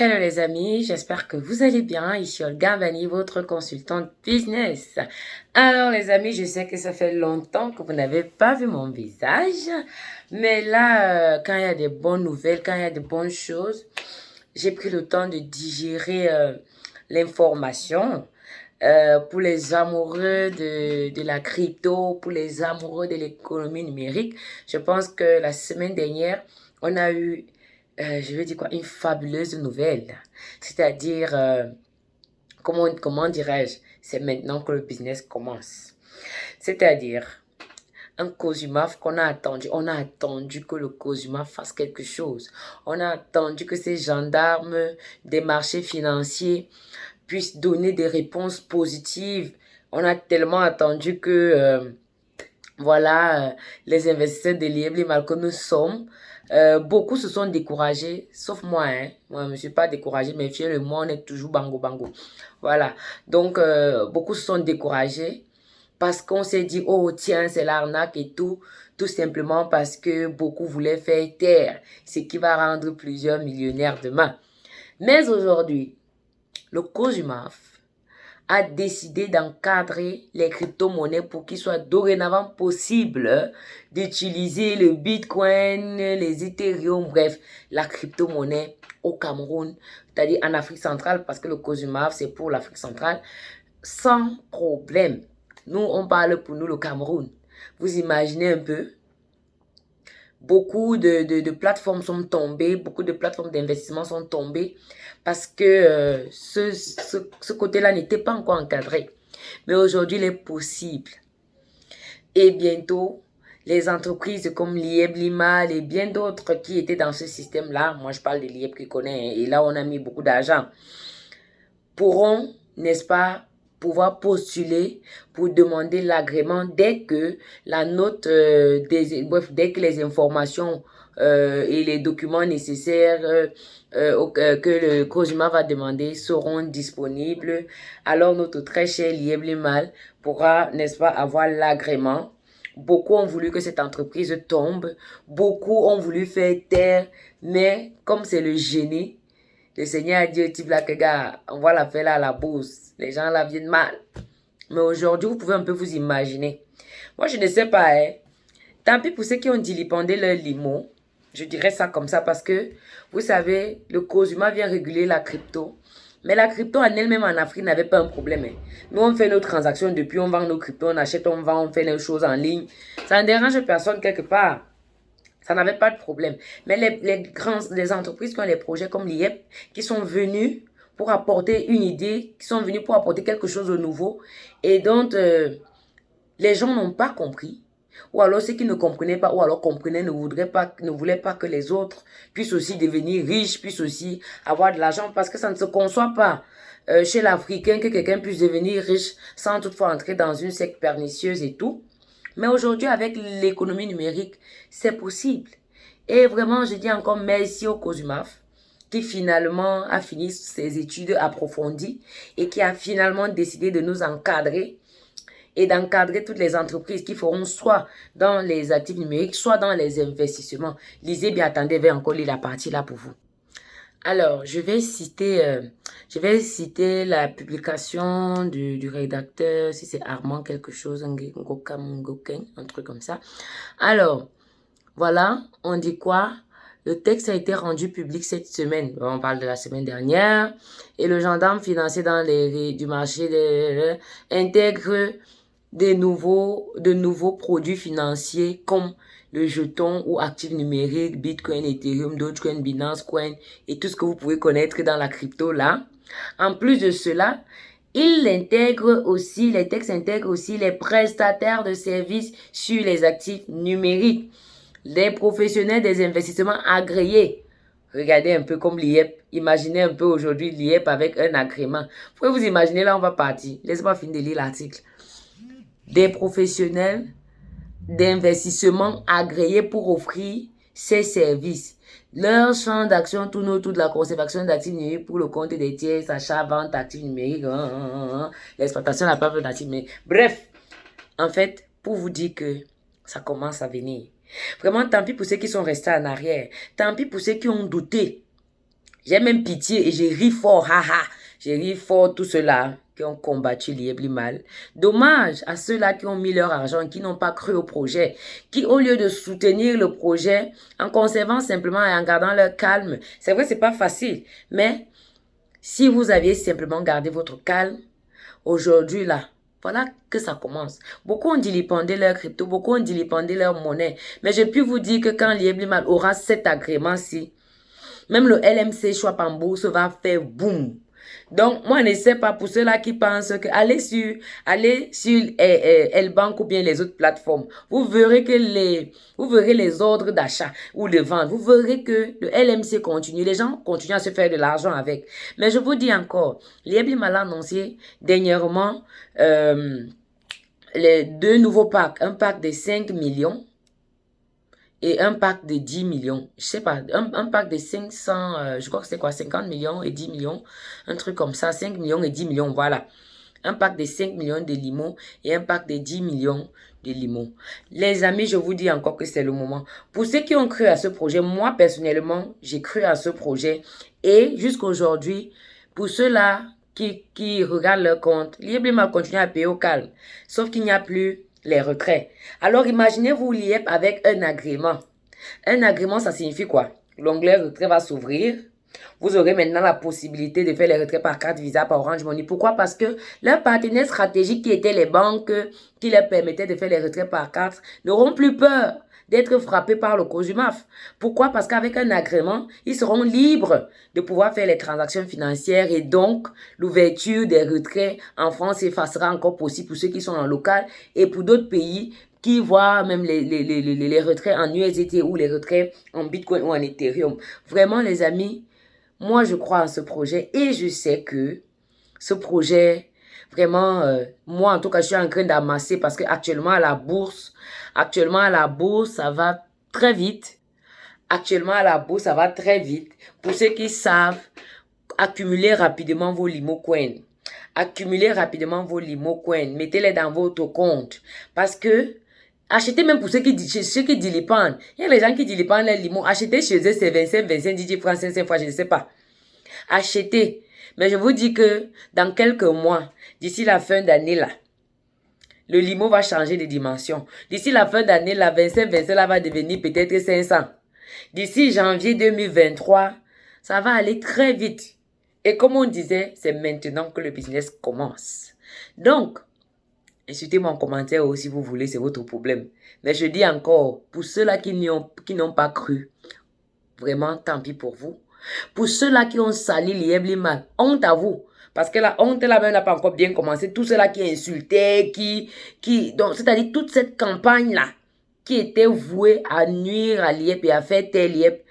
Hello les amis, j'espère que vous allez bien. Ici Olga Bani, votre consultante business. Alors les amis, je sais que ça fait longtemps que vous n'avez pas vu mon visage. Mais là, euh, quand il y a des bonnes nouvelles, quand il y a de bonnes choses, j'ai pris le temps de digérer euh, l'information. Euh, pour les amoureux de la crypto, pour les amoureux de l'économie numérique, je pense que la semaine dernière, on a eu euh, je veux dire quoi, une fabuleuse nouvelle. C'est-à-dire, euh, comment, comment dirais-je, c'est maintenant que le business commence. C'est-à-dire, un COSUMAF qu'on a attendu. On a attendu que le COSUMAF fasse quelque chose. On a attendu que ces gendarmes des marchés financiers puissent donner des réponses positives. On a tellement attendu que, euh, voilà, les investisseurs de l'IEBLIMAL que nous sommes, euh, beaucoup se sont découragés, sauf moi. Hein. Moi, je ne suis pas découragé, mais fier le moi, on est toujours bango bango. Voilà. Donc, euh, beaucoup se sont découragés parce qu'on s'est dit, oh tiens, c'est l'arnaque et tout. Tout simplement parce que beaucoup voulaient faire taire, ce qui va rendre plusieurs millionnaires demain. Mais aujourd'hui, le COSUMAF a décidé d'encadrer les crypto-monnaies pour qu'il soit dorénavant possible d'utiliser le Bitcoin, les Ethereum, bref, la crypto-monnaie au Cameroun, c'est-à-dire en Afrique centrale, parce que le COSUMAF, c'est pour l'Afrique centrale, sans problème. Nous, on parle pour nous le Cameroun. Vous imaginez un peu Beaucoup de, de, plateformes sont tombées, beaucoup de plateformes d'investissement sont tombées parce que euh, ce, ce, ce côté-là n'était pas encore encadré. Mais aujourd'hui, il est possible. Et bientôt, les entreprises comme l'IEB, Limal et bien d'autres qui étaient dans ce système-là, moi je parle de l'IEB qui connaît, et là on a mis beaucoup d'argent, pourront, n'est-ce pas, pouvoir postuler pour demander l'agrément dès que la note, euh, des, bref, dès que les informations euh, et les documents nécessaires euh, que le COSUMA va demander seront disponibles. Alors notre très cher Lieblimal pourra, n'est-ce pas, avoir l'agrément. Beaucoup ont voulu que cette entreprise tombe. Beaucoup ont voulu faire taire. Mais comme c'est le génie, le Seigneur a dit au type là que gars, on va la faire là à la bourse. Les gens là viennent mal. Mais aujourd'hui, vous pouvez un peu vous imaginer. Moi, je ne sais pas, hein. Tant pis pour ceux qui ont dilipendé leur limo. Je dirais ça comme ça parce que, vous savez, le COSUMA vient réguler la crypto. Mais la crypto en elle-même en Afrique n'avait pas un problème. Hein. Nous, on fait nos transactions depuis, on vend nos cryptos, on achète, on vend, on fait les choses en ligne. Ça ne dérange personne quelque part. Ça n'avait pas de problème. Mais les, les, grandes, les entreprises qui ont les projets comme l'IEP, qui sont venus pour apporter une idée, qui sont venus pour apporter quelque chose de nouveau, et dont euh, les gens n'ont pas compris, ou alors ceux qui ne comprenaient pas, ou alors comprenaient, ne, voudraient pas, ne voulaient pas que les autres puissent aussi devenir riches, puissent aussi avoir de l'argent, parce que ça ne se conçoit pas euh, chez l'Africain que quelqu'un puisse devenir riche sans toutefois entrer dans une secte pernicieuse et tout. Mais aujourd'hui, avec l'économie numérique, c'est possible. Et vraiment, je dis encore merci au COSUMAF qui finalement a fini ses études approfondies et qui a finalement décidé de nous encadrer et d'encadrer toutes les entreprises qui feront soit dans les actifs numériques, soit dans les investissements. Lisez bien, attendez, vais encore lire la partie là pour vous. Alors, je vais citer, euh, je vais citer la publication du, rédacteur, si c'est Armand quelque chose, un, un truc comme ça. Alors, voilà, on dit quoi? Le texte a été rendu public cette semaine. On parle de la semaine dernière. Et le gendarme financier dans les du marché de, intègre des nouveaux, de nouveaux produits financiers comme le jeton ou actif numérique, Bitcoin, Ethereum, Dogecoin, Binance Coin et tout ce que vous pouvez connaître dans la crypto là. En plus de cela, il intègre aussi, les textes intègrent aussi les prestataires de services sur les actifs numériques, les professionnels des investissements agréés. Regardez un peu comme l'IEP. Imaginez un peu aujourd'hui l'IEP avec un agrément. Vous pouvez vous imaginer, là on va partir. Laissez-moi finir de lire l'article. Des professionnels d'investissement agréés pour offrir ces services. Leur champ d'action tourne autour de la conservation d'actifs numériques pour le compte des tiers, achat, vente d'actifs numériques, hein, hein, hein, l'exploitation de la part d'actifs numériques. Bref, en fait, pour vous dire que ça commence à venir. Vraiment, tant pis pour ceux qui sont restés en arrière. Tant pis pour ceux qui ont douté. J'ai même pitié et j'ai ri fort, haha. J'ai ri fort tout cela qui ont combattu mal. Dommage à ceux-là qui ont mis leur argent, qui n'ont pas cru au projet, qui au lieu de soutenir le projet, en conservant simplement et en gardant leur calme, c'est vrai c'est pas facile, mais si vous aviez simplement gardé votre calme, aujourd'hui là, voilà que ça commence. Beaucoup ont dilipendé leur crypto, beaucoup ont dilipendé leur monnaie. Mais je puis vous dire que quand Lieblimal aura cet agrément-ci, même le LMC Swap en bourse va faire boum. Donc, moi, ne sais pas pour ceux-là qui pensent que allez sur, allez sur eh, eh, ou bien les autres plateformes. Vous verrez que les, vous verrez ordres d'achat ou de vente. Vous verrez que le LMC continue. Les gens continuent à se faire de l'argent avec. Mais je vous dis encore, l'IEBIM a annoncé dernièrement euh, les deux nouveaux packs. Un pack de 5 millions et un pack de 10 millions. Je sais pas, un, pack de 500, euh, je crois que c'est quoi, 50 millions et 10 millions, un truc comme ça, 5 millions et 10 millions, voilà. Un pack de 5 millions de limons et un pack de 10 millions de limons. Les amis, je vous dis encore que c'est le moment. Pour ceux qui ont cru à ce projet, moi personnellement, j'ai cru à ce projet. Et jusqu'aujourd'hui, pour ceux-là qui, qui regardent leur compte, Librement continue à payer au calme. Sauf qu'il n'y a plus les retraits. Alors imaginez-vous l'IEP avec un agrément. Un agrément, ça signifie quoi? L'onglet retrait va s'ouvrir. Vous aurez maintenant la possibilité de faire les retraits par carte Visa, par Orange Money. Pourquoi? Parce que leurs partenaires stratégiques qui étaient les banques qui leur permettaient de faire les retraits par carte n'auront plus peur d'être frappés par le COSUMAF. Pourquoi? Parce qu'avec un agrément, ils seront libres de pouvoir faire les transactions financières et donc l'ouverture des retraits en France effacera encore possible pour ceux qui sont en local et pour d'autres pays qui voient même les, les, les, les, retraits en USDT ou les retraits en Bitcoin ou en Ethereum. Vraiment les amis, moi je crois en ce projet et je sais que ce projet Vraiment, euh, moi en tout cas, je suis en train d'amasser parce que actuellement à la bourse, actuellement à la bourse, ça va très vite. Actuellement à la bourse, ça va très vite. Pour ceux qui savent, accumuler rapidement vos limo coins. Accumulez rapidement vos limo coins. Mettez-les dans votre compte. Parce que Achetez même pour ceux qui, ceux qui dilipendent. Il y a les gens qui dilipendent les limos. Achetez chez eux, c'est 25, 25, 10 francs, 5 fois, je ne sais pas. Achetez. Mais je vous dis que dans quelques mois, d'ici la fin d'année là, le limo va changer de dimension. D'ici la fin d'année, la 25, 25 là va devenir peut-être 500. D'ici janvier 2023, ça va aller très vite. Et comme on disait, c'est maintenant que le business commence. Donc, insultez-moi en commentaire ou si vous voulez, c'est votre problème. Mais je dis encore, pour ceux-là qui n'ont pas cru, vraiment, tant pis pour vous. Pour ceux-là qui ont sali mal, honte à vous. Parce que la honte là-bas n'a pas encore bien commencé. Tout cela qui insultait, qui, qui, c'est-à-dire toute cette campagne-là, qui était vouée à nuire à l'IEP et à faire tel l'IEP.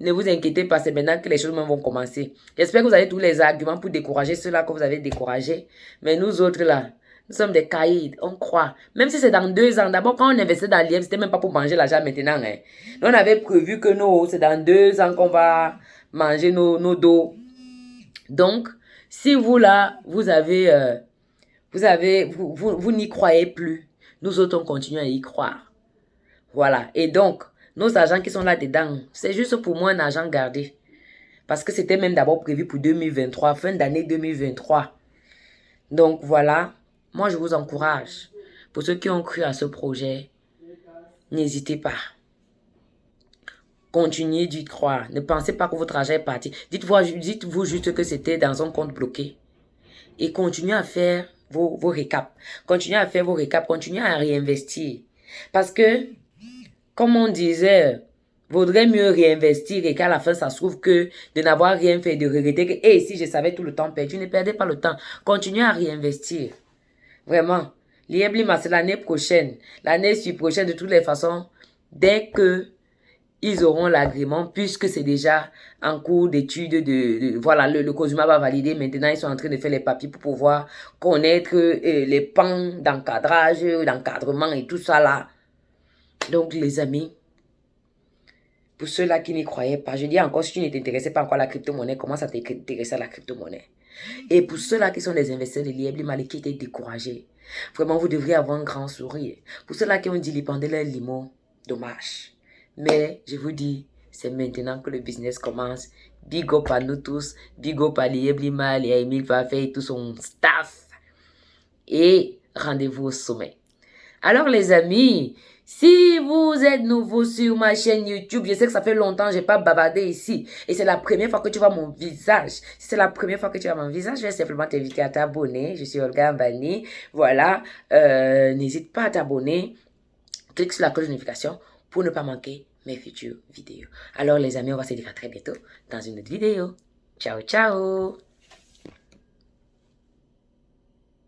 Ne vous inquiétez pas, c'est maintenant que les choses vont commencer. J'espère que vous avez tous les arguments pour décourager ceux-là que vous avez découragés. Mais nous autres là, nous sommes des caïds, on croit. Même si c'est dans deux ans. D'abord, quand on investit dans l'IEP, c'était même pas pour manger l'argent maintenant. Hein. on avait prévu que nous, c'est dans deux ans qu'on va manger nos, nos dos. Donc, si vous là, vous avez, euh, vous avez, vous, vous, n'y croyez plus, nous autres, on continue à y croire. Voilà. Et donc, nos agents qui sont là-dedans, c'est juste pour moi un agent gardé. Parce que c'était même d'abord prévu pour 2023, fin d'année 2023. Donc voilà, moi je vous encourage. Pour ceux qui ont cru à ce projet, n'hésitez pas. Continuez d'y croire. Ne pensez pas que votre argent est parti. Dites-vous dites juste que c'était dans un compte bloqué. Et continuez à faire vos, vos récaps. Continuez à faire vos récaps. Continuez à réinvestir. Parce que, comme on disait, vaudrait mieux réinvestir et qu'à la fin, ça se trouve que de n'avoir rien fait, de regretter que, si je savais tout le temps perdu, ne perdez pas le temps. Continuez à réinvestir. Vraiment. L'IEBLIMA, c'est l'année prochaine. L'année prochaine, de toutes les façons, dès que ils auront l'agrément puisque c'est déjà en cours d'étude de, voilà le, le va valider. Maintenant ils sont en train de faire les papiers pour pouvoir connaître euh, les pans d'encadrage d'encadrement et tout ça là. Donc les amis pour ceux-là qui n'y croyaient pas je dis encore si tu ne t'intéressais pas encore à la crypto-monnaie commence à t'intéresser à la crypto-monnaie? Et pour ceux-là qui sont des investisseurs de l'IEBLIMA qui étaient découragés. Vraiment vous devriez avoir un grand sourire. Pour ceux-là qui ont dit pendant leur limon dommage mais je vous dis, c'est maintenant que le business commence. Big up à nous tous. Big up à Limal et à et tout son staff. Et rendez-vous au sommet. Alors les amis, si vous êtes nouveau sur ma chaîne YouTube, je sais que ça fait longtemps que je n'ai pas bavardé ici. Et c'est la première fois que tu vois mon visage. Si c'est la première fois que tu vois mon visage, je vais simplement t'inviter à t'abonner. Je suis Olga Mbani. Voilà. Euh, n'hésite pas à t'abonner. Clique sur la cloche de notification pour ne pas manquer mes futures vidéos. Alors les amis, on va se dire à très bientôt dans une autre vidéo. Ciao, ciao